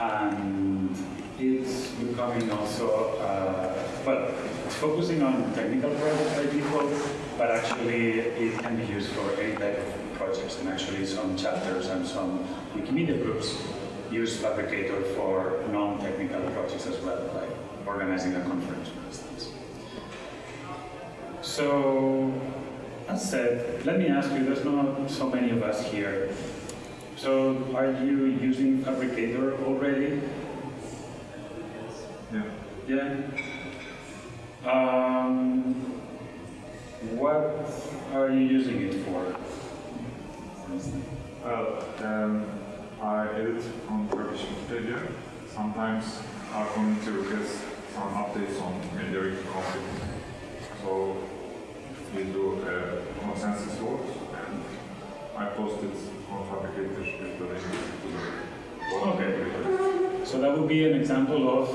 and it's becoming also, uh, well, it's focusing on technical projects by default, but actually it can be used for any type of projects, and actually some chapters and some Wikimedia groups use Phabricator for non-technical projects as well, like organizing a conference, for instance. So, as said, let me ask you, there's not so many of us here. So, are you using Phabricator already? Yeah. Yeah. Um, what are you using it for? Well, um, I edit on Turkish Wikipedia. Sometimes I our community requests some updates on media conflict. So we do a consensus vote and I post it Okay. So that would be an example of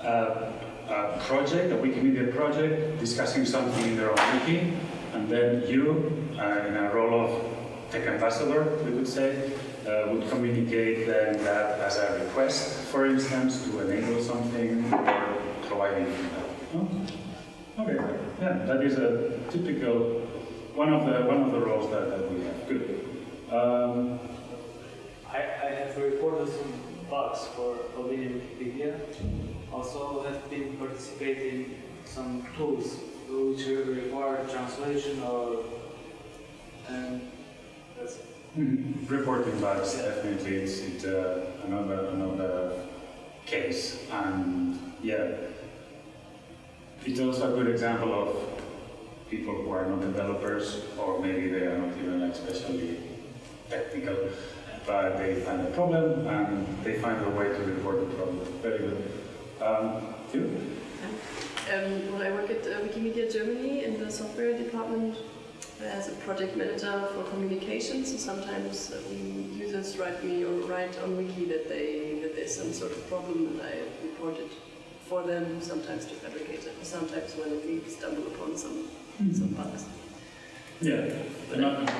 a, a project, a Wikimedia project, discussing something in their own wiki, and then you, uh, in a role of tech ambassador, we could say, uh, would communicate then that as a request, for instance, to enable something or providing feedback. Oh, Okay, yeah, that is a typical one of the one of the roles that, that we have. Good. Um, I, I have reported some bugs for Albanian Wikipedia. Also have been participating some tools which require translation or and that's it. Mhm. Reporting bugs, definitely, it's, it's uh, another another case, and yeah, it's also a good example of people who are not developers, or maybe they are not even especially technical, but they find a problem and they find a way to report the problem. Very good. Um, you? Um, well, I work at uh, Wikimedia Germany in the software department as a project manager for communications. So sometimes um, users write me or write on Wiki that they that there's some sort of problem, and I report it for them. Sometimes to fabricate it, sometimes when we stumble upon some some bugs. Yeah. Not-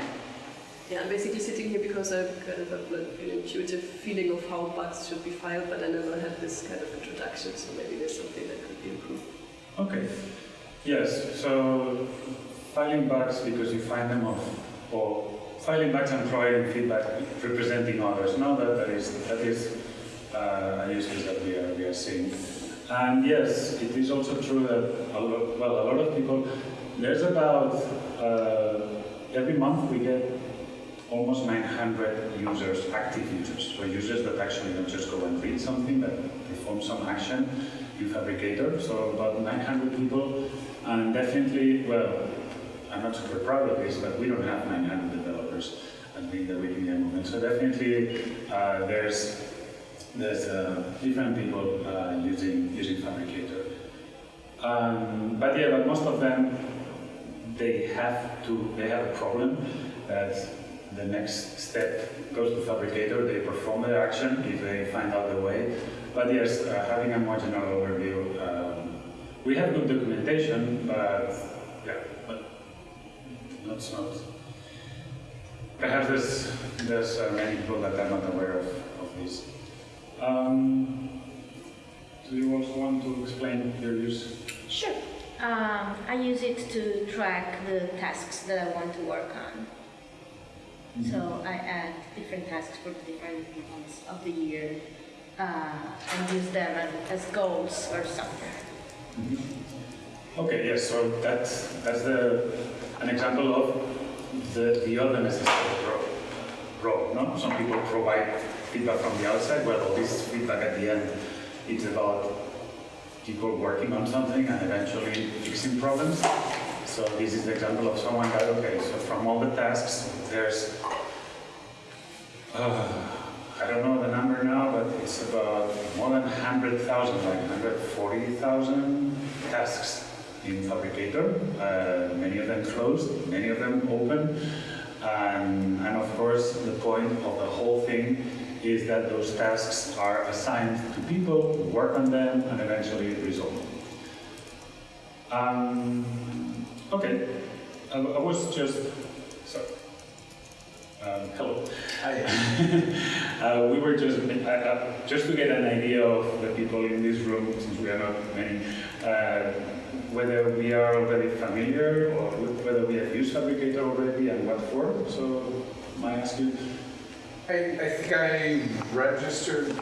Yeah, I'm basically sitting here because I kind of have like an intuitive feeling of how bugs should be filed, but I never had this kind of introduction, so maybe there's something that could be improved. Okay. Yes. So filing bugs because you find them off, or filing bugs and providing feedback representing others. No, that, that is that is uh, a use case that we are we are seeing. And yes, it is also true that a lot, well, a lot of people. There's about uh, every month we get almost 900 users, active users, so users that actually don't just go and read something, but perform some action in Phabricator. So about 900 people, and definitely, well, I'm not super proud of this, but we don't have 900 developers at being the Wikimedia movement. So definitely, uh, there's there's uh, different people uh, using using Phabricator. Um, but yeah, but most of them they have to they have a problem that the next step goes to Phabricator. They perform the action if they find out the way. But yes, uh, having a more general overview. Um, we have good documentation, but yeah, but not. Perhaps there's there's uh, many people that are not aware of, of this. Um, do you also want to explain your use? Sure. Um, I use it to track the tasks that I want to work on. So I add different tasks for the different months of the year uh, and use them as, goals or something. Okay, yes, so that's, that's the, an example of the, the other necessary role, role, no? Some people provide feedback from the outside, well, this feedback at the end, it's about people working on something and eventually fixing problems. So this is the example of someone that, okay, so from all the tasks, there's, uh, I don't know the number now, but it's about more than 100,000, like 140,000 tasks in Phabricator. Uh, many of them closed, many of them open. And, and of course, the point of the whole thing is that those tasks are assigned to people who work on them and eventually resolve them. Um, okay, I, I was just, sorry. Um, hello. Hi. Uh, we were just, uh, just to get an idea of the people in this room, since we are not many, uh, whether we are already familiar or whether we have used Phabricator already and what for. So, may I ask you? I, I think I registered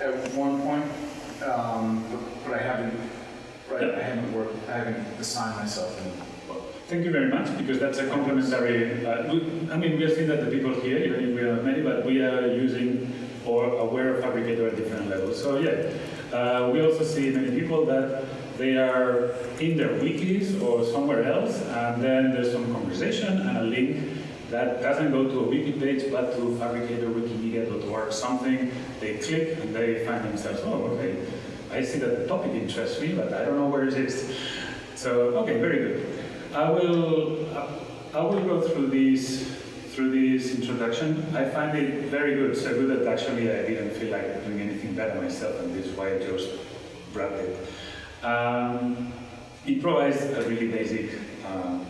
at one point, um, but- but I haven't, right, I haven't worked, I haven't assigned myself in. Thank you very much, because that's a complementary, uh, I mean, we have seen that the people here, even if we are many, but we are using or aware of Phabricator at different levels. So yeah, uh, we also see many people that they are in their wikis or somewhere else, and then there's some conversation and a link that doesn't go to a wiki page, but to Phabricator Wikimedia.org, something, they click and they find themselves, oh, okay, I see that the topic interests me, but I don't know where it is. So, okay, very good. I will, I will go through these, through this introduction. I find it very good, so good that actually I didn't feel like doing anything better myself, and this is why I chose brought it. Um, provides a really basic um,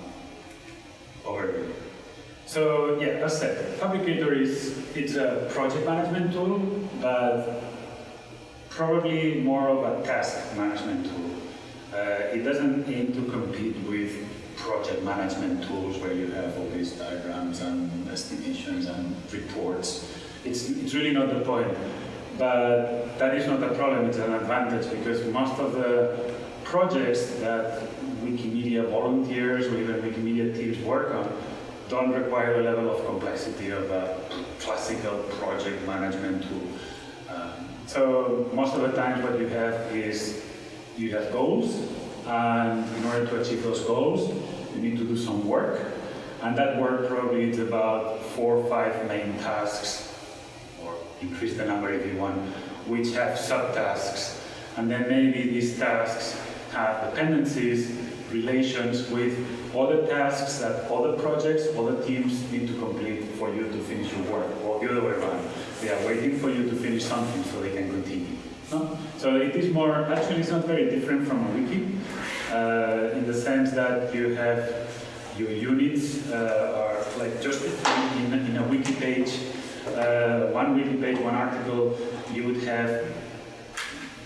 overview. So yeah, as said, Phabricator is it's a project management tool, but probably more of a task management tool. Uh, it doesn't aim to compete with project management tools where you have all these diagrams and estimations and reports. It's, it's really not the point. But that is not a problem, it's an advantage because most of the projects that Wikimedia volunteers or even Wikimedia teams work on don't require the level of complexity of a classical project management tool. Um, so most of the times what you have is you have goals and in order to achieve those goals you need to do some work and that work probably is about four or five main tasks or increase the number if you want which have subtasks and then maybe these tasks have dependencies relations with other tasks that other projects, other teams need to complete for you to finish your work, or the other way around. They are waiting for you to finish something so they can continue. No? So it is more, actually it's not very different from a wiki, uh, in the sense that you have your units uh, are like just in, in a wiki page, uh, one wiki page, one article, you would have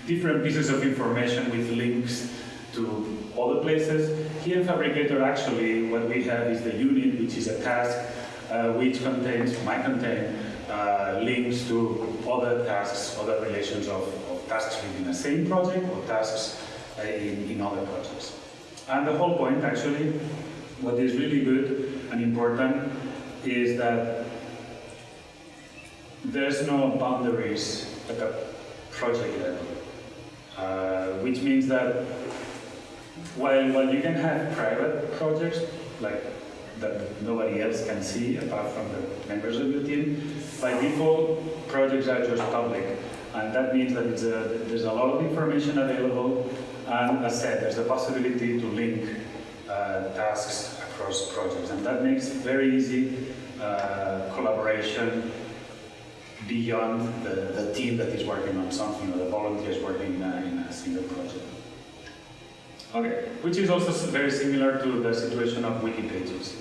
different pieces of information with links to other places. Here in Phabricator, actually, what we have is the unit, which is a task, uh, which contains, might contain uh, links to other tasks, other relations of, of, tasks within the same project or tasks uh, in, in other projects. And the whole point, actually, what is really good and important is that there's no boundaries at the project level, uh, which means that while, while you can have private projects, like that nobody else can see apart from the members of your team, by default, projects are just public. And that means that a, there's a lot of information available, and as said, there's a possibility to link uh, tasks across projects. And that makes very easy uh, collaboration beyond the, the team that is working on something or the volunteers working in a single project. Okay, which is also very similar to the situation of wiki pages.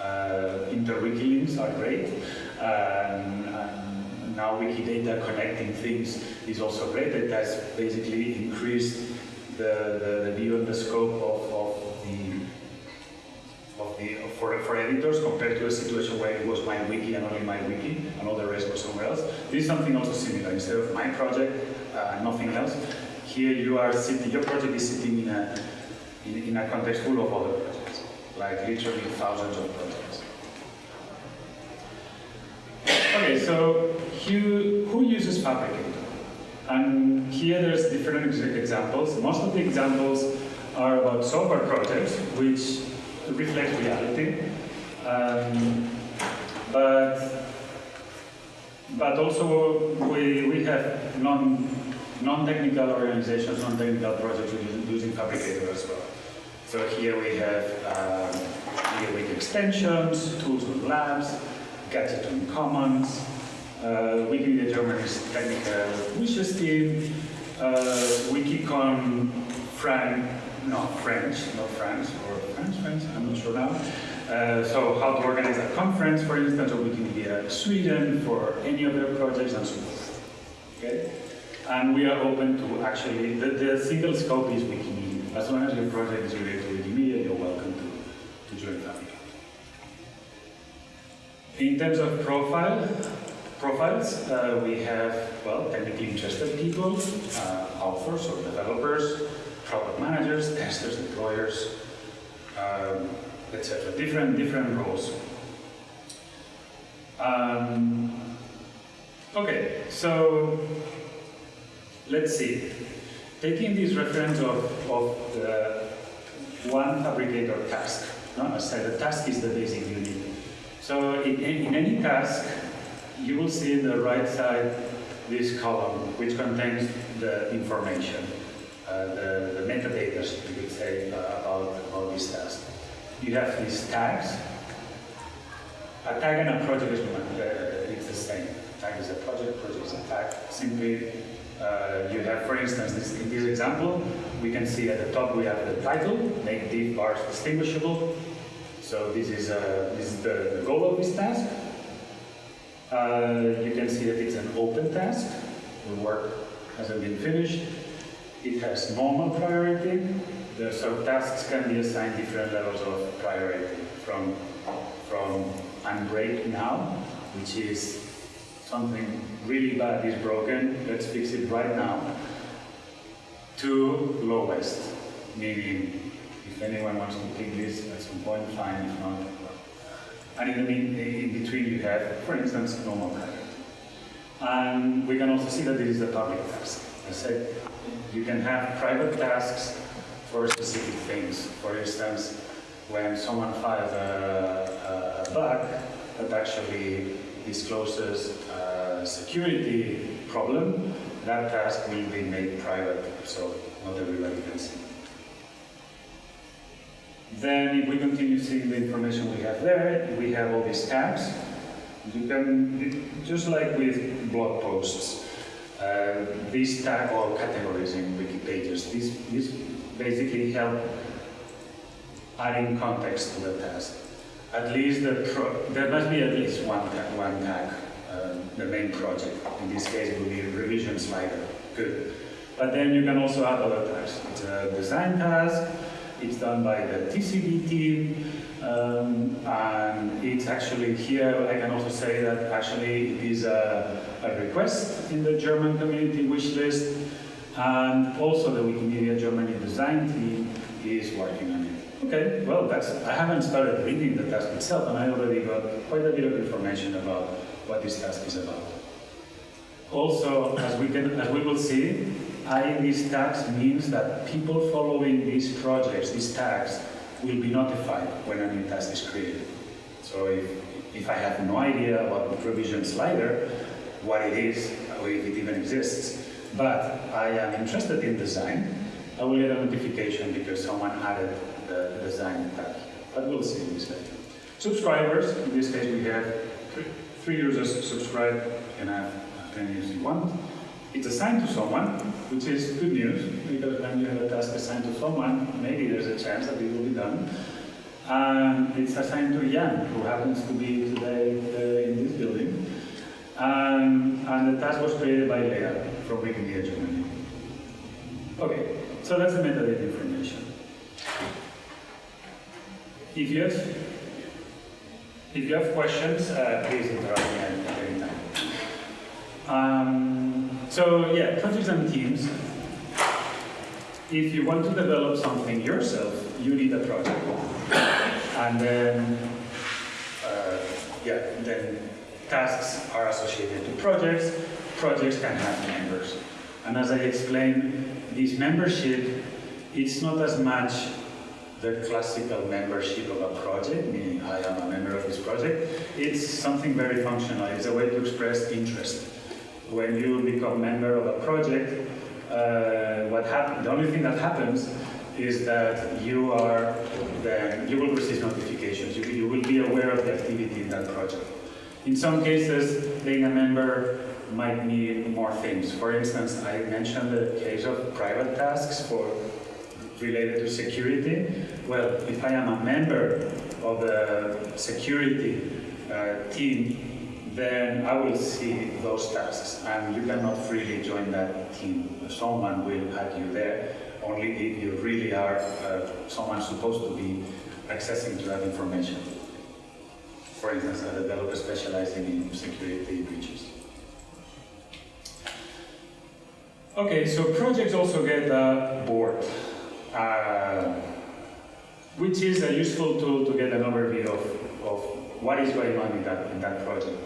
Uh, inter-wiki links are great, and, and now Wikidata connecting things is also great. It has basically increased the, the, the view and the scope of, of the of the for, for editors compared to a situation where it was my wiki and only my wiki and all the rest was somewhere else. This is something also similar. Instead of my project, uh, nothing else. Here you are sitting. Your project is sitting in a in, in a context full of other projects, like literally thousands of projects. Okay, so who, who uses Phabricator? And here there's different examples. Most of the examples are about software projects, which reflect reality. Um, but but also we, we have non, non-technical organizations, non-technical projects using, using Phabricator as well. So here we have um, extensions, tools with labs, gadget on commons, uh, Wikimedia Germany's technical wishes team, uh, Wikicon Frank, no, French, not France, or French, French, I'm not sure now. Uh, so how to organize a conference, for instance, or Wikimedia Sweden for any of projects and so forth. Okay? And we are open to actually, the, the single scope is Wikimedia. As long as your project is related to Wikimedia, you're welcome to, to join that. In terms of profile, profiles, uh, we have, well, technically interested people, uh, authors or developers, product managers, testers, deployers, um, etc. Different, different roles. Um, okay, so let's see. Taking this reference of, of the one Phabricator task, no? I said the task is the basic unit. So in, in any task, you will see in the right side this column, which contains the information, uh, the, the metadata, you could say, uh, about, about this task. You have these tags. A tag and a project is uh, it's the same. Tag is a project, project is a tag. Simply, uh, you have, for instance, this, in this example, we can see at the top we have the title, make diff bars distinguishable. So this is, uh, this is the, the goal of this task. Uh, you can see that it's an open task. The work hasn't been finished. It has normal priority. The, so tasks can be assigned different levels of priority from, from I'm now, which is something really bad is broken, let's fix it right now, to lowest, meaning if anyone wants to pick this at some point, fine, if not. And in, the in between you have, for instance, normal priority. And we can also see that this is a public task. I said, you can have private tasks for specific things. For instance, when someone files a, a bug that actually discloses security problem, that task will be made private, so not everybody can see. Then if we continue seeing the information we have there, we have all these tabs. You can, just like with blog posts, uh, these tag or categories in wiki pages, these, these basically help adding context to the task. At least the there must be at least one tag, one tag uh, the main project. In this case, will be revision slider. Good. But then you can also add other tasks. It's a design task, it's done by the TCB team, um, and it's actually here, I can also say that actually it is a, a request in the German community wish list, and also the Wikimedia Germany design team is working on it. Okay, well, that's, I haven't started reading the task itself, and I already got quite a bit of information about what this task is about. Also, as we, can, as we will see, adding these tags means that people following these projects, these tags, will be notified when a new task is created. So if, if I have no idea about the revision slider, what it is, or if it even exists, but I am interested in design, I will get a notification because someone added the design tag. But we'll see in this later. Subscribers, in this case we have three, three users subscribe, can have as many as you want. It's assigned to someone, which is good news, because when you have a task assigned to someone, maybe there's a chance that it will be done. And it's assigned to Jan, who happens to be today uh, in this building. Um, and the task was created by Leah from Wikimedia Germany. Okay, so that's the metadata information. If if you have questions, uh, please interrupt me at any time. Um, so yeah, projects and teams. If you want to develop something yourself, you need a project. And then, uh, yeah, then tasks are associated to projects. Projects can have members. And as I explained, this membership, it's not as much the classical membership of a project, meaning I am a member of this project. It's something very functional. It's a way to express interest. When you become member of a project, uh, what happens, the only thing that happens is that you are then, you will receive notifications. You, you will be aware of the activity in that project. In some cases, being a member might mean more things. For instance, I mentioned the case of private tasks for related to security. Well, if I am a member of the security uh, team, then I will see those tasks, and you cannot freely join that team. Someone will add you there, only if you really are uh, someone supposed to be accessing to that information. For instance, a developer specializing in security breaches. Okay, so projects also get a board, uh, which is a useful tool to get an overview of, of what is going on in that, in that project.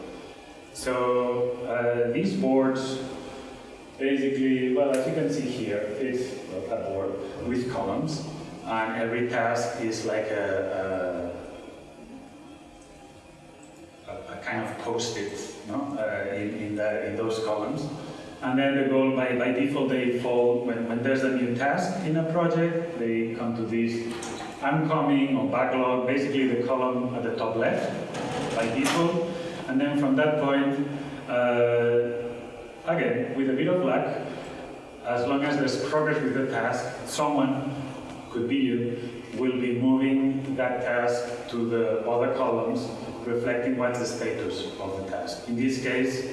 So uh, these boards basically, well, as you can see here, it's a board with columns, and every task is like a, a, a kind of post-it no? uh, in, in, in those columns. And then the goal, by, by default, they fall, when, when there's a new task in a project, they come to this oncoming or backlog, basically the column at the top left by default. And then from that point, uh, again, with a bit of luck, as long as there's progress with the task, someone, could be you, will be moving that task to the other columns, reflecting what's the status of the task. In this case,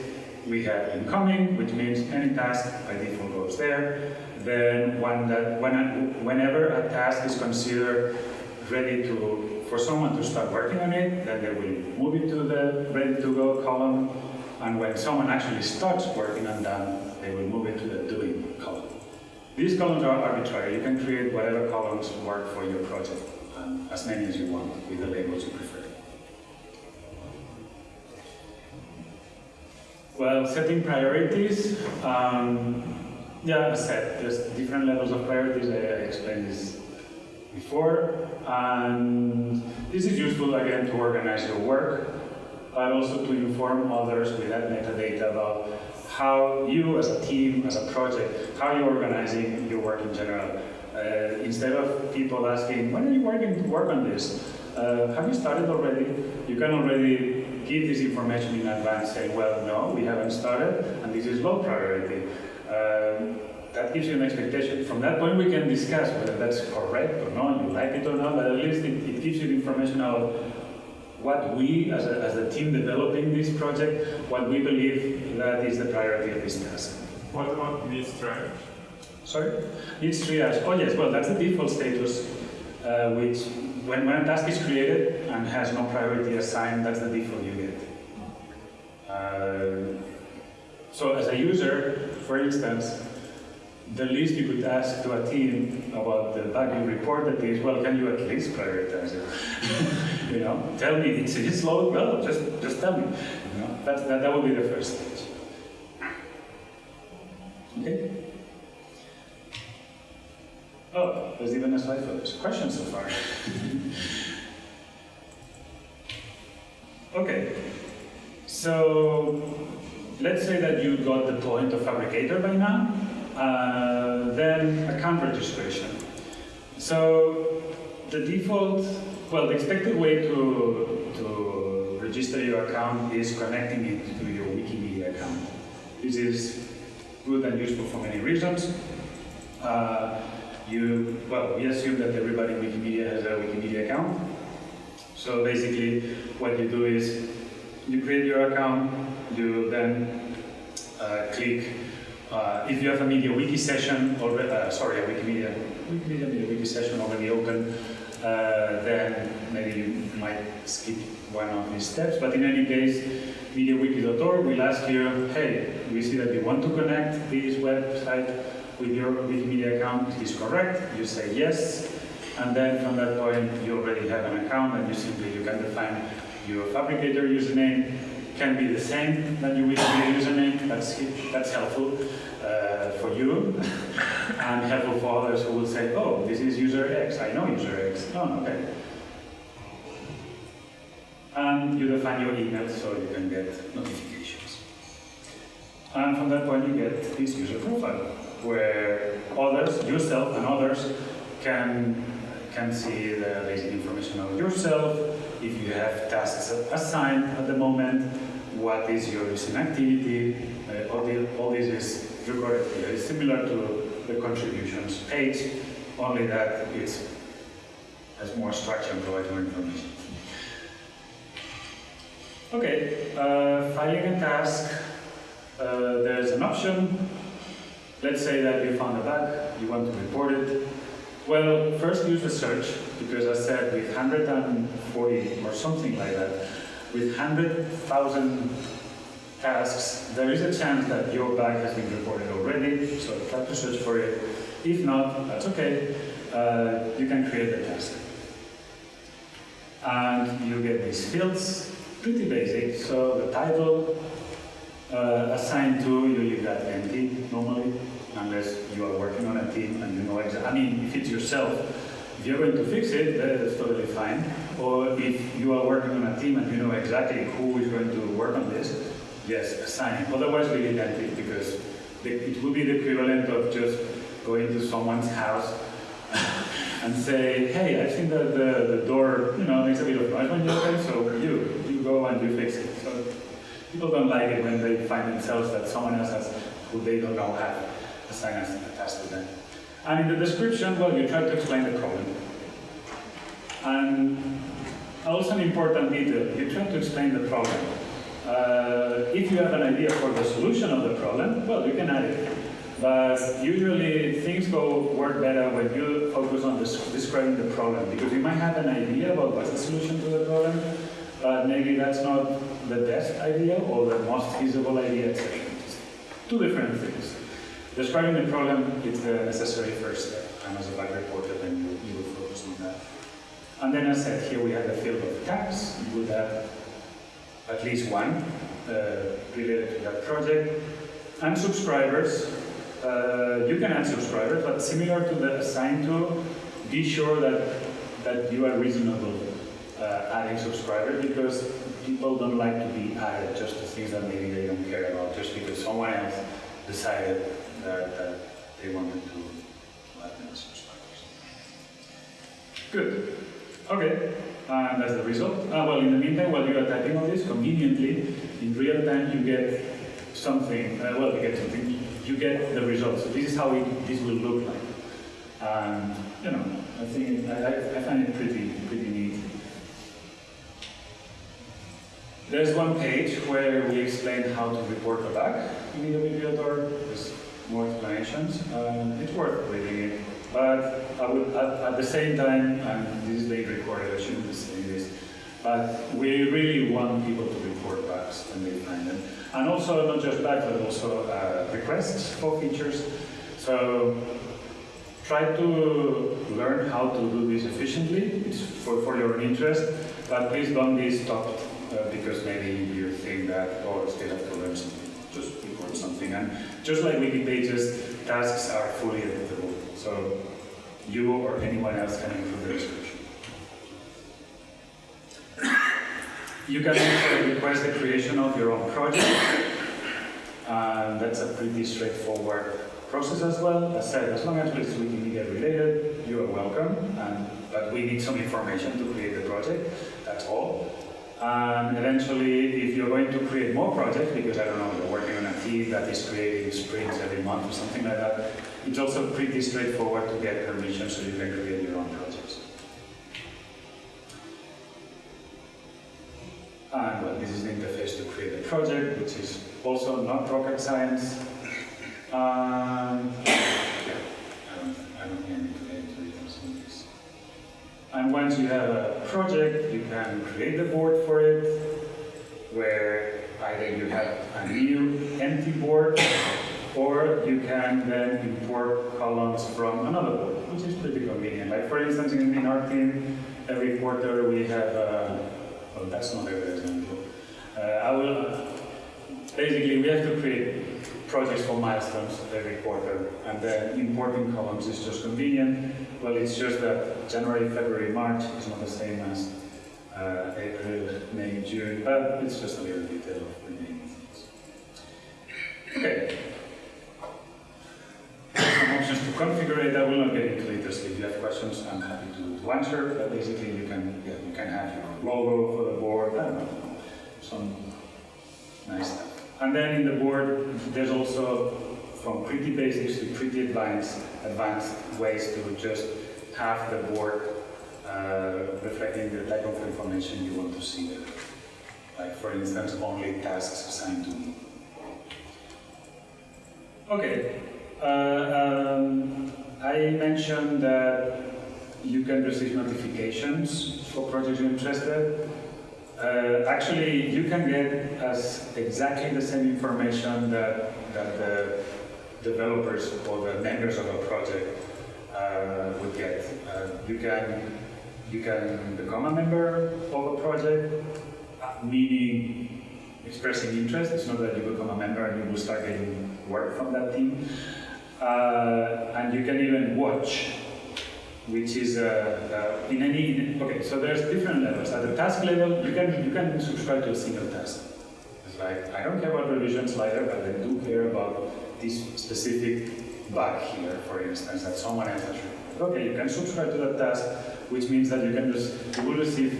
we have incoming, which means any task by default goes there. Then when that, when, whenever a task is considered ready to, for someone to start working on it, then they will move it to the ready to go column. And when someone actually starts working on that, they will move it to the doing column. These columns are arbitrary. You can create whatever columns work for your project, um, as many as you want, with the labels you prefer. Well, setting priorities. Um, yeah, as I said, there's different levels of priorities. I, explained this before. And this is useful, again, to organize your work, but also to inform others with that metadata about how you as a team, as a project, how you're organizing your work in general. Uh, instead of people asking, when are you working to work on this? Uh, have you started already? You can already give this information in advance, saying, well, no, we haven't started, and this is low priority. Um, that gives you an expectation. From that point, we can discuss whether that's correct or not, you like it or not, but at least it, it gives you the information of what we, as a, as a team developing this project, what we believe that is the priority of this task. What about needs triage? Sorry? Needs triage. Oh yes, well that's the default status, uh, which when, when a task is created and has no priority assigned, that's the default you get. Uh, so as a user, for instance, the least you could ask to a team about the bug you reported is, well, can you at least prioritize it? you know, tell me, it's, it's slow, well, just, just tell me. You know, that, that would be the first stage. Okay? Oh, there's even a slide for this. question so far? okay, so let's say that you got the point of Phabricator by now, uh, then account registration. So the default, well, the expected way to, to register your account is connecting it to your Wikimedia account. This is good and useful for many reasons. Uh, you, well, we assume that everybody in Wikimedia has a Wikimedia account. So basically, what you do is you create your account, you then uh, click, uh, if you have a MediaWiki session, already, uh, sorry, a Wikimedia, Wikimedia MediaWiki session already open, uh, then maybe you might skip one of these steps, but in any case, MediaWiki.org will ask you, hey, we see that you want to connect this website with your Wikimedia account is correct, you say yes, and then from that point you already have an account and you simply you can define your Phabricator username. Can be the same than your username, that's, that's helpful uh, for you, and helpful for others who will say, oh, this is user X, I know user X, oh, okay. And you define your email so you can get notifications. And from that point you get this user profile where others, yourself and others, can, can see the basic information of yourself, if you have tasks assigned at the moment, what is your recent activity, uh, all, the, all this is recorded here. It's similar to the contributions page, only that it has more structure and provides more information. Okay, uh, filing a task, uh, there's an option. Let's say that you found a bug, you want to report it. Well, first use the search, because I said with 140 or something like that, with 100,000 tasks, there is a chance that your bug has been reported already, so try to search for it. If not, that's okay, uh, you can create the task. And you get these fields, pretty basic, so the title, uh, assigned to, you leave that empty normally, unless you are working on a team and you know exactly, I mean, if it's yourself, if you're going to fix it, that's totally fine. Or if you are working on a team and you know exactly who is going to work on this, yes, assign. Otherwise, leave it empty because the, it would be the equivalent of just going to someone's house and say, hey, I've seen that the, the door, you know, makes a bit of noise when you open, so you, you go and you fix it. People don't like it when they find themselves that someone else has, who they don't know have a task to them. And in the description, well, you try to explain the problem. And also an important detail, you try to explain the problem. Uh, if you have an idea for the solution of the problem, well, you can add it. But usually things go work better when you focus on des describing the problem, because you might have an idea about what's the solution to the problem, but maybe that's not the best idea or the most feasible idea, etc. Two different things. Describing the problem is the necessary first step, and as a bug reporter, then you, you will focus on that. And then I said, here we have the field of tags. You would have at least one uh, related to that project. And subscribers, uh, you can add subscribers, but similar to the assigned to, be sure that, that you are reasonable uh, adding subscribers because people don't like to be added just to things that maybe they don't care about, just because someone else decided that, that they wanted to add them as subscribers. Good. Okay, and that's the result. Uh, well, in the meantime, while you are typing all this, conveniently, in real time, you get something, uh, well, you get something, you get the results. So this is how it, this will look like. And, you know, I think, I, I find it pretty, pretty neat. There's one page where we explain how to report a bug in the Bibliotor. There's more explanations. Um, it's worth reading it. But I would, at, at, the same time, and this is being recorded, I shouldn't be saying this, but we really want people to report bugs when they find them. And also, not just bugs, but also uh, requests for features. So try to learn how to do this efficiently. It's for, for your own interest, but please don't be stopped uh, because maybe you think that, oh, I still have to learn something. Just report something. And just like wiki pages, tasks are fully editable. So you or anyone else can improve the description. You can also request the creation of your own project. And that's a pretty straightforward process as well. As said, as long as it's Wikimedia related, you are welcome. And, but we need some information to create the project, that's all. And eventually, if you're going to create more projects, because I don't know, you're working on a team that is creating sprints every month or something like that, it's also pretty straightforward to get permission so you can create your own projects. And well, this is the interface to create a project, which is also not rocket science. Um, yeah, I don't, I don't And once you have a project, you can create a board for it, where either you have a new empty board, or you can then import columns from another board, which is pretty convenient. Like for instance, in, our team, every quarter we have, uh, well that's not every example. Uh, I will, basically we have to create projects for milestones every quarter, and then importing columns is just convenient. Well, it's just that January, February, March is not the same as uh, April, May, June, but it's just a little detail of the things. Okay. Some options to configure it. I will not get into. Just if you have questions, I'm happy to, to answer. But basically, you can yeah, you can have your logo for the board. I don't know, some nice stuff. And then in the board, there's also from pretty basics to pretty advanced, advanced ways to just have the board uh, reflecting the type of information you want to see there. Like for instance, only tasks assigned to me. Okay. Uh, um, I mentioned that you can receive notifications for projects you're interested. Uh, actually, you can get as exactly the same information that, that the developers or the members of a project uh, would get. Uh, you can you can become a member of a project, meaning expressing interest. It's not that you become a member and you will start getting work from that team. Uh, and you can even watch, which is uh, uh, in any. Okay, so there's different levels. At the task level, you can you can subscribe to a single task. It's like I don't care about revision slider, but I do care about this specific bug here, for instance, that someone else has. Okay, you can subscribe to that task, which means that you can just you will receive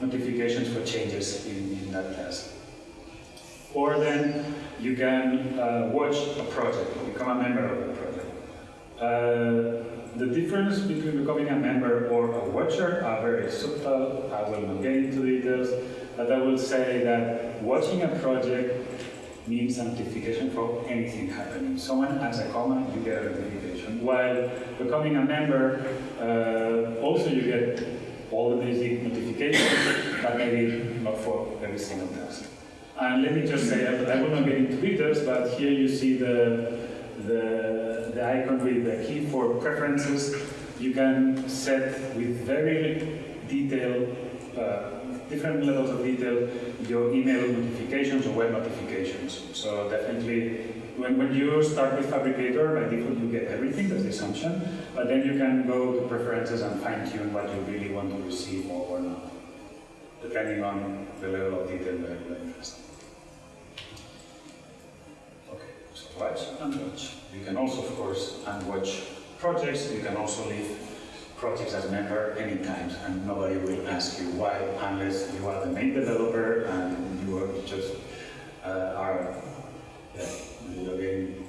notifications for changes in, in that task. Or then you can uh, watch a project, become a member of the project. The difference between becoming a member or a watcher are very subtle. I will not get into details, but I will say that watching a project means a notification for anything happening. Someone adds a comment, you get a notification. While becoming a member, uh, also you get all the basic notifications, but maybe not for every single task. And let me just say, that I will not get into details, but here you see the, the, the icon with the key for preferences. You can set with very detailed, uh, different levels of detail, your email notifications or web notifications. So definitely, when, when you start with Phabricator, by default you get everything, that's the assumption, but then you can go to preferences and fine tune what you really want to receive or not, depending on the level of detail that you're interested watch and watch. You can also, of course, unwatch projects. You can also leave projects as a member anytime, and nobody will ask you why, unless you are the main developer and you are just uh, are again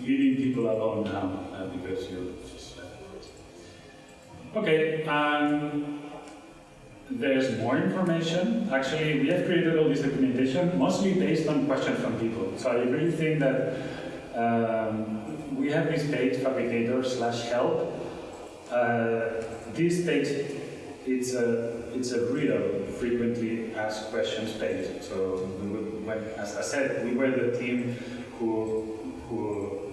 leaving people alone now uh, because you're just project. Okay, um, there's more information. Actually, we have created all this documentation mostly based on questions from people. So I really think that um, we have this page, Phabricator slash help. Uh, this page, it's a it's a real frequently asked questions page. So as I said, we were the team who who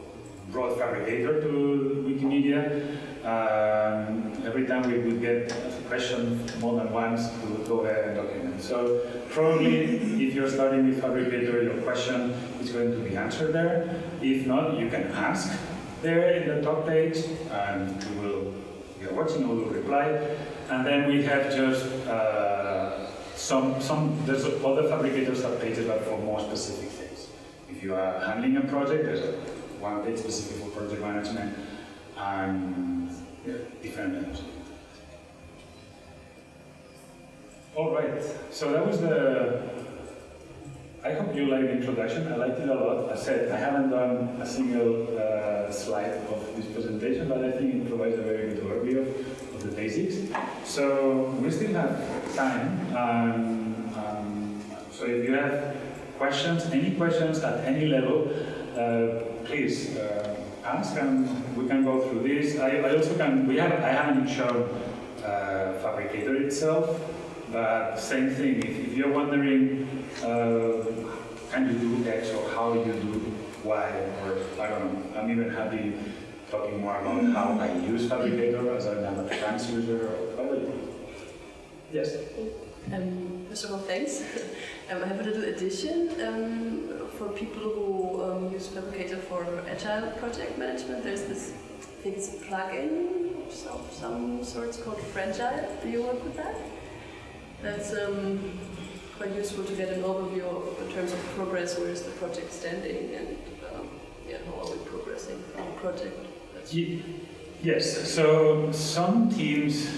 brought Phabricator to Wikimedia. Um, every time we would get question more than once, would go ahead and document. So probably if you're starting with Phabricator, your question is going to be answered there. If not, you can ask there in the top page, and we will, we are watching, we will reply. And then we have just uh, some, some, there's other Phabricators have pages but for more specific things. If you are handling a project, there's a one page specific for project management and yeah, different levels. All right, so that was the, I hope you liked the introduction, I liked it a lot. I said I haven't done a single uh, slide of this presentation, but I think it provides a very good overview of, the basics. So we still have time, um, um, so if you have questions, any questions at any level, uh, please uh, ask and we can go through this. I, I also can, we have, I haven't shown uh, Phabricator itself, but same thing, if, if you're wondering, uh, can you do X or how you do Y, or I don't know, I'm even happy talking more about how I use Phabricator as an advanced user or whatever. Yes? Um, first of all, thanks. um, I have a little addition um, for people who um, use Phabricator for agile project management. There's this, I think it's a plugin of some, some sorts called Phragile. Do you work with that? That's um, quite useful to get an overview of, in terms of progress, where is the project standing, and um, yeah, how are we progressing on the project. Yes, so some teams,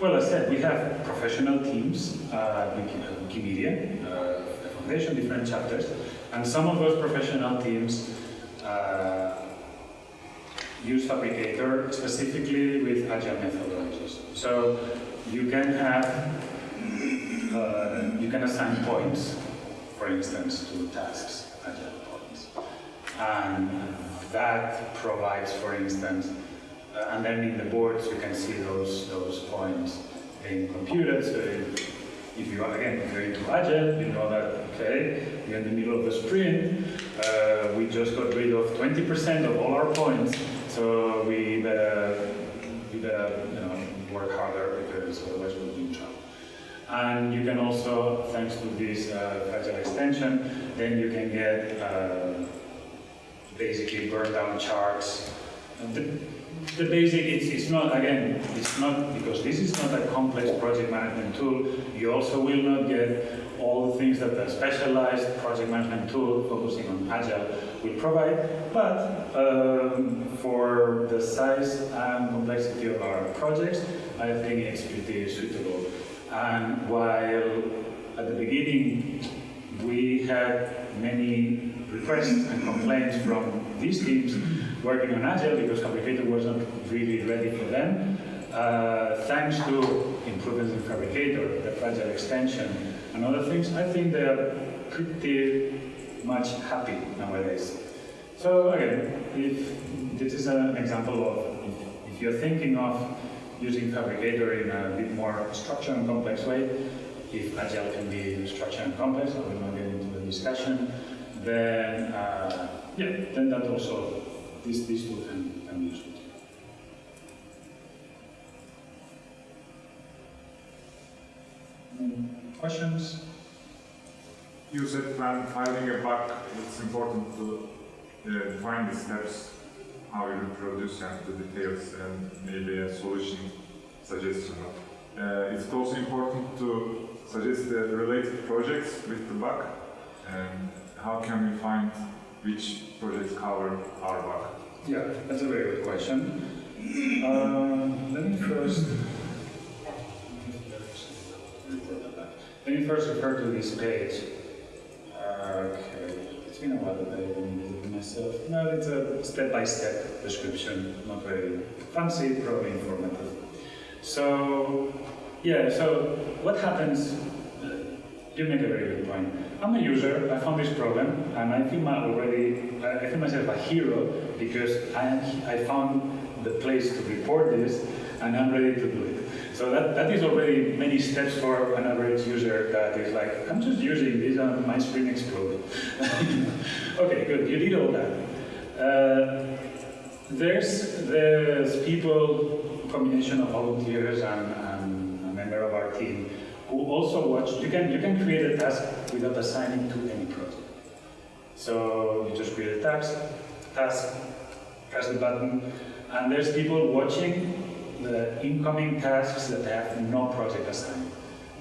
well, as I said, we have professional teams uh, Wiki- Wikimedia, uh, foundation, different chapters, and some of those professional teams uh, use Phabricator specifically with agile methodologies. So you can have uh, you can assign points, for instance, to tasks, agile points. And that provides, for instance, uh, and then in the boards you can see those, those points in computers. So if you are, again, if you're into Agile, you know that, okay, we're in the middle of the sprint, uh, we just got rid of 20% of all our points, so we better, we better, you know, work harder because otherwise we'll be in trouble. And you can also, thanks to this uh, Agile extension, then you can get uh, basically burn down charts. The, the basic, it's, it's not, again, it's not, because this is not a complex project management tool, you also will not get all the things that a specialized project management tool focusing on Agile will provide, but um, for the size and complexity of our projects, I think it's pretty suitable. And while at the beginning we had many requests and complaints from these teams working on Agile because Phabricator wasn't really ready for them. Uh, thanks to improvements in Phabricator, the Phragile extension, and other things, I think they're pretty much happy nowadays. So again, if this is an example of if you're thinking of using Phabricator in a bit more structured and complex way, if Agile can be structured and complex, I will not get into the discussion, then uh, yeah, then that also, this, this tool can, can be useful. Questions? You said when finding a bug, it's important to uh, define the steps, how you reproduce and the details, and maybe a solution suggestion. Uh, it's also important to suggest the related projects with the bug, and how can we find which projects cover our bug? Yeah, that's a very good question. Um, let me first. Let me first refer to this page. Okay, it's been a while that it myself. No, it's a step-by-step description, not very fancy, probably informative. So, yeah, so what happens? uh, You make a very good point. I'm a user, I found this problem, and I feel my already, I I feel myself a hero because I, I found the place to report this, and I'm ready to do it. So that, that is already many steps for an average user that is like, I'm just using this and my screen exploded. okay, good, you did all that. Uh, there's, there's people, combination of volunteers and, and a member of our team who also watch, you can, you can create a task without assigning to any project. So you just create a task, task, press the button, and there's people watching the incoming tasks that have no project assigned.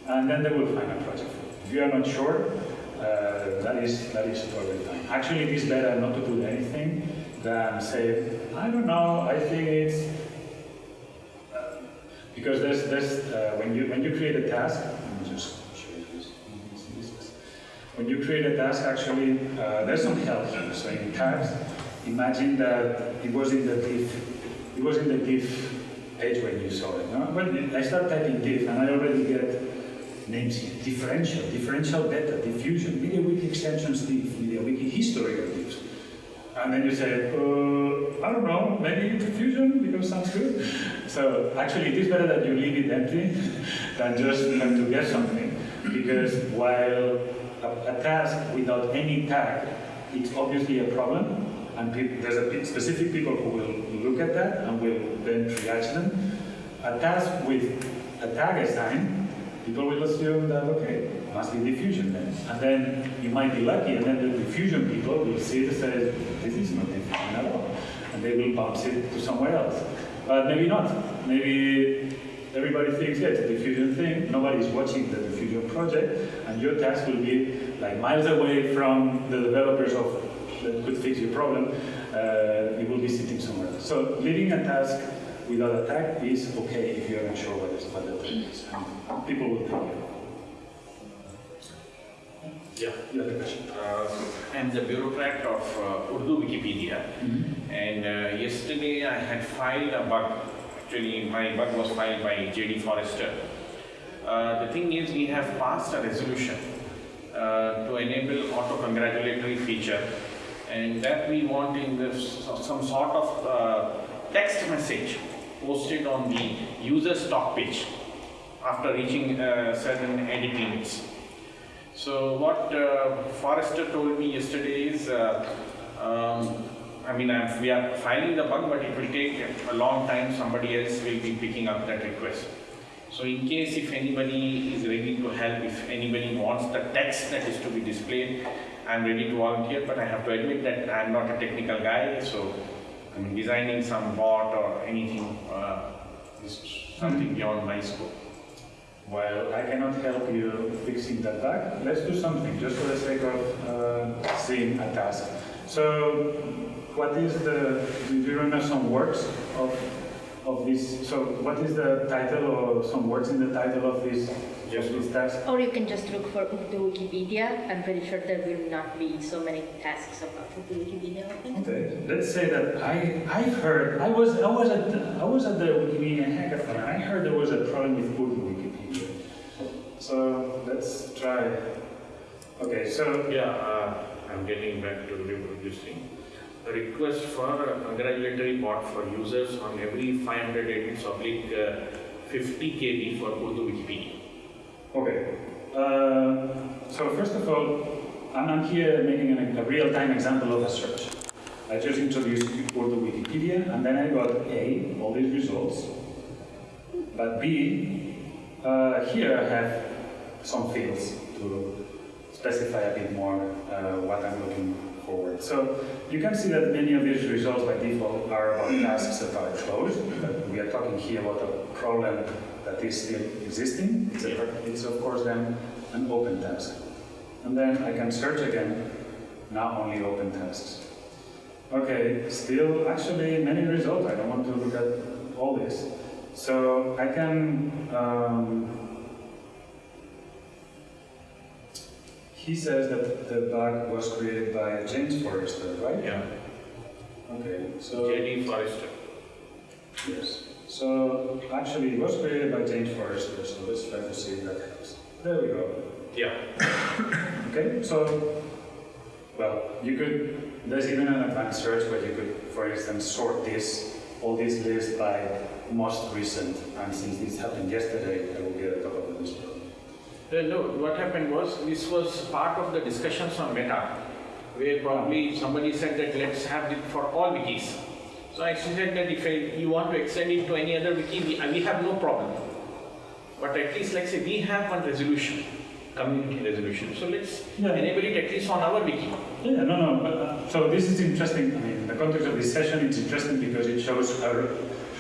And then they will find a project. If you are not sure, uh, that is that is totally fine. Actually, it is better not to put anything than say, I don't know, I think it's uh, because there's there's uh, when you when you create a task, just. When you create a task, actually, uh, there's some help here. So in tasks, imagine that it was in the diff, it was in the diff page when you saw it. No? When I start typing diff, and I already get names here: differential, differential beta, diffusion, MediaWiki extensions diff, MediaWiki history of diffs. And then you say, uh, I don't know, maybe diffusion because sounds good. So actually, it is better that you leave it empty than just have to get something. Because while a, a task without any tag, it's obviously a problem, and there's a specific people who will look at that and we'll then triage them. A task with a tag assigned, people will assume that, okay, must be diffusion then. And then you might be lucky, and then the diffusion people will see it and say, this is not diffusion at all. And they will bounce it to somewhere else. But maybe not. Maybe everybody thinks, yeah, it's a diffusion thing, nobody's watching the diffusion project, and your task will be like miles away from the developers of that could fix your problem, uh, it will be sitting somewhere else. So leaving a task without a tag is okay if you're not sure what, is, what the thing is. And people will tell you. Yeah, you have a question. Uh, I'm the bureaucrat of uh, Urdu Wikipedia, and uh, yesterday I had filed a bug. Actually, my bug was filed by J.D. Forrester. Uh, the thing is, we have passed a resolution uh, to enable auto-congratulatory feature, and that we want in this, some sort of uh, text message posted on the user's stock page after reaching uh, certain edit limits. So what uh, Forrester told me yesterday is, uh, um, I mean, I'm, we are filing the bug, but it will take a long time. Somebody else will be picking up that request. So in case if anybody is ready to help, if anybody wants the text that is to be displayed, I'm ready to volunteer, but I have to admit that I'm not a technical guy, so I mean, designing some bot or anything uh, is something beyond my scope. While I cannot help you fixing that bug, let's do something just for the sake of uh, seeing a task. So, what is the, do you remember some words of, of this? So, what is the title or some words in the title of this, Yes. of this? Or you can just look for Ubuntu Wikipedia. I'm pretty sure there will not be so many tasks about Ubuntu Wikipedia. Okay, let's say that I, I heard, I was, I was at, I was at the Wikimedia hackathon I heard there was a problem with Urdu Wikipedia. So, let's try. Okay, so, Yeah, uh, I'm getting back to reproducing. A request for a congratulatory bot for users on every 500 edits oblique uh, 50 KB for Urdu Wikipedia. Okay. Uh, so first of all, I'm, I'm here making an, a real-time example of a search. I just introduced Urdu Wikipedia, and then I got A, all these results. But B, uh, here I have some fields to specify a bit more uh, what I'm looking forward. So you can see that many of these results by default are about tasks that are closed. We are talking here about a problem is still existing. It's, a, it's of course then an open task. And then I can search again, now only open tasks. Okay, still actually many results. I don't want to look at all this. So I can, um, he says that the bug was created by James Forrester, right? Yeah. Okay, so. JD Forrester. Yes. So actually, it was created by James Forrester, so let's try to see if that helps. There we go. Yeah. Okay, so, well, you could, there's even an advanced search where you could, for instance, sort this, all this list by most recent, and since this happened yesterday, I will get a top of the list. Uh, no, what happened was this was part of the discussions on Meta, where probably somebody said that let's have it for all wikis. So I said that if you want to extend it to any other wiki, we, we have no problem. But at least, like say, we have one resolution, community resolution. So let's Yeah. enable it at least on our wiki. Yeah, no, no, but, uh, so this is interesting, I mean, in the context of this session, it's interesting because it shows a,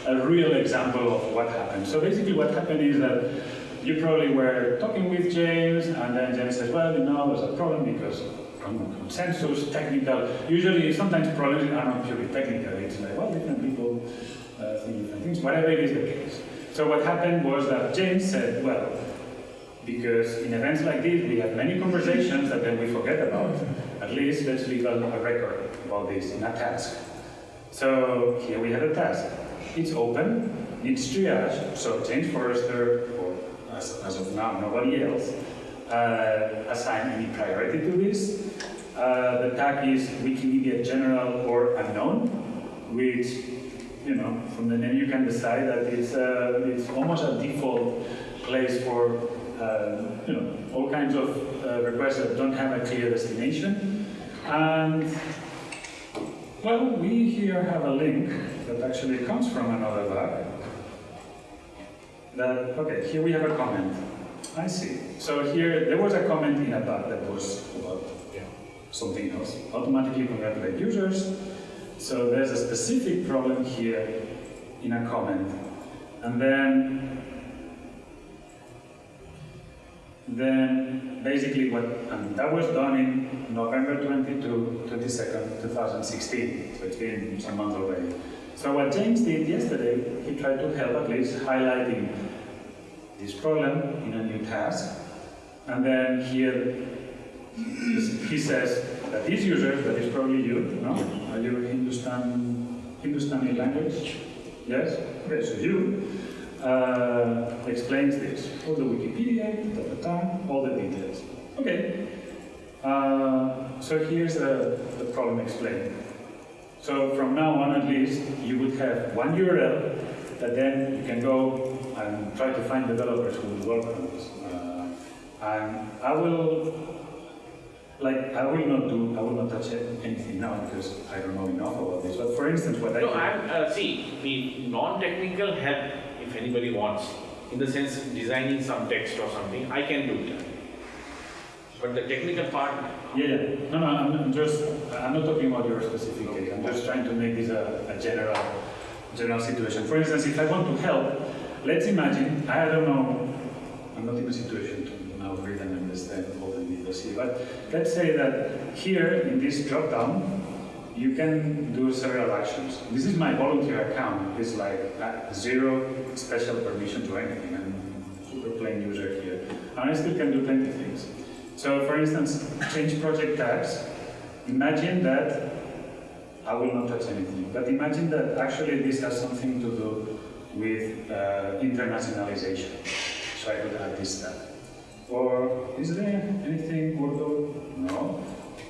a real example of what happened. So basically what happened is that you probably were talking with James, and then James says, well, you know, there's a problem because consensus, technical, usually sometimes problems are not purely technical, it's like, well, different people uh, think different things, whatever it is the case. So what happened was that James said, well, because in events like this, we have many conversations that then we forget about. At least let's leave a, a record about this in a task. So here we have a task. It's open, it's triage, so James Forrester, or as, as of now, nobody else, uh, assign any priority to this. Uh, the tag is Wikimedia General or Unknown, which, you know, from the name you can decide that it's, uh, it's almost a default place for uh, you know, all kinds of uh, requests that don't have a clear destination. And, well, we here have a link that actually comes from another bug. That, okay, here we have a comment. I see. So here, there was a comment in a bug that was about something else. Automatically congratulate users. So there's a specific problem here in a comment. And then then basically what, and that was done in November 22, 22nd, 2016, so it's been some months already. So what James did yesterday, he tried to help at least highlighting this problem in a new task, and then here he says that these users, that is probably you, no? Are you Hindustan, Hindustani language? Yes? Okay, so you, uh, explains this. All the Wikipedia, da, da, da, all the details. Okay. Uh, so here's the, the problem explained. So from now on at least, you would have one URL that then you can go and try to find developers who will work on this. Uh, and I will like, I will not do, I will not touch anything now because I don't know enough about this. But for instance, what I No, I'm, uh, see, the non-technical help, if anybody wants, in the sense of designing some text or something, I can do that. But the technical part, Yeah, yeah. No, no, I'm, I'm just, I'm not talking about your specific case. I'm just trying to make this a, a general, general situation. For instance, if I want to help, let's imagine, I don't know, I'm not in a situation to now read and understand here, but let's say that here in this drop down, you can do several actions. This is my volunteer account. It's like uh, zero special permission to anything. I'm super plain user here. And I still can do plenty of things. So for instance, change project tags. Imagine that I will not touch anything, but imagine that actually this has something to do with uh, internationalization. So I could add this tag. Or is there anything Urdu? No.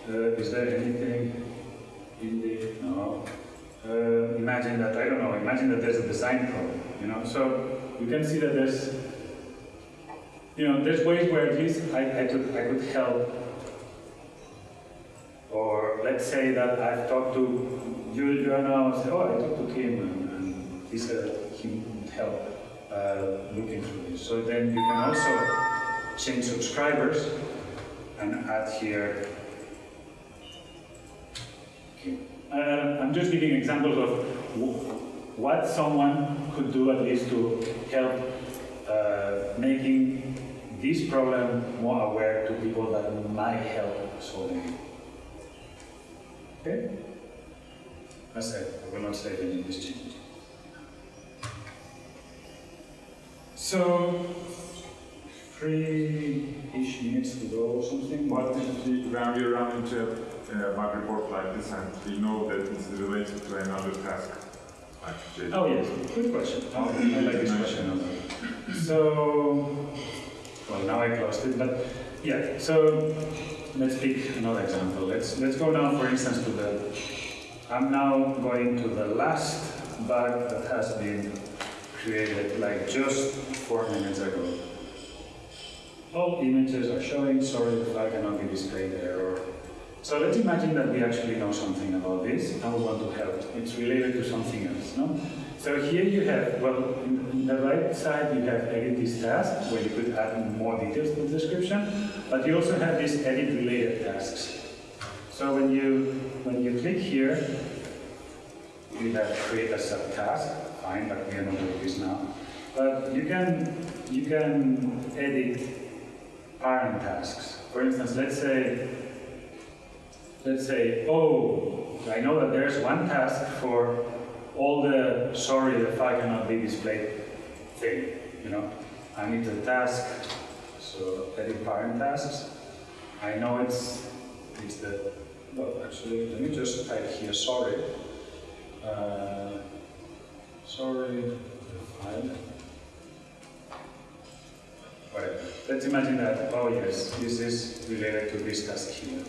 Uh, is there anything Hindi? No. Uh, imagine that, I don't know, imagine that there's a design problem, you know? So you can see that there's you know, there's ways where at least I, I could I could help. Or let's say that I've talked to you, you are now say, oh, I talked to Kim and, and he said he would help uh, looking through this. So then you can also change subscribers and add here. Okay. Uh, I'm just giving examples of what someone could do at least to help uh, making this problem more aware to people that might help solving it. Okay? That's it. I will not say any of this change. So, three-ish minutes to go or something. But if we, when we run into uh, a bug report like this and we know that it's related to another task, like J- Oh yes, good question. Oh, I like this question. So, well now I closed it, but yeah. So let's pick another example. Let's let's go now, for instance, to the. I'm now going to the last bug that has been created, like just four minutes ago. All images are showing. Sorry, the flag cannot be displayed there. Or so let's imagine that we actually know something about this and we want to help. It's related to something else, no? So here you have, well, in the right side you have edit this task, where you could add more details to the description, but you also have these edit related tasks. So when you, when you click here, you have create a subtask, fine, but we are not doing this now. But you can, you can edit parent tasks. For instance, let's say, let's say, oh, I know that there's one task for all the sorry the file cannot be displayed thing, you know. I need the task, so edit parent tasks. I know it's it's the well actually let me just type here sorry. Uh, sorry the file. Whatever. Let's imagine that, oh yes, this is related to this task here.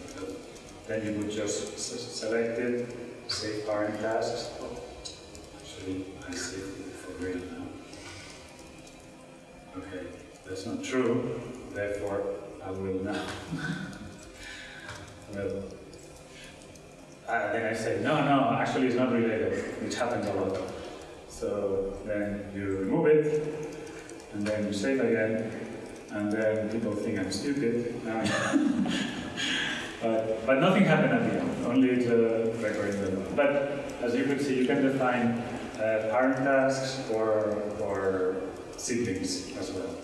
Then you would just select it, save parent tasks. Actually, I saved it for real now. Okay, that's not true, therefore I will now. well, uh, then I say, no, no, actually it's not related, which happens a lot. So then you remove it, and then you save again, and then people think I'm stupid. Um, but, but nothing happened at the end, only the recording the But as you can see, you can define uh, parent tasks or, or siblings as well.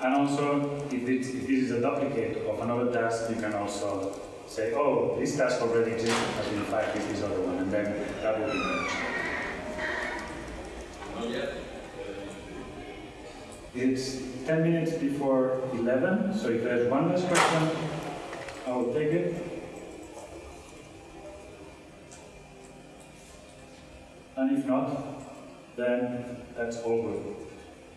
And also, if, it's, if this is a duplicate of another task, you can also say, oh, this task already exists, has been filed with this other one, and then that will be merged. It's 10 minutes before 11, so if there's one last question, I will take it. And if not, then that's all.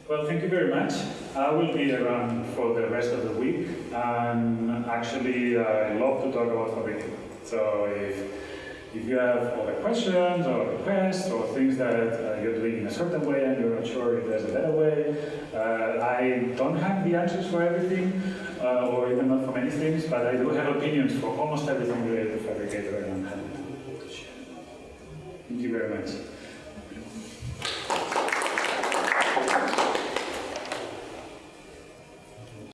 Well, thank you very much. I will be around for the rest of the week, and actually, I love to talk about Phabricator. So if if you have other questions or requests or things that uh, you're doing in a certain way and you're not sure if there's a better way, uh, I don't have the answers for everything, uh, or even not for many things, but I do have opinions for almost everything related to Phabricator, and I'm happy to share. Thank you very much.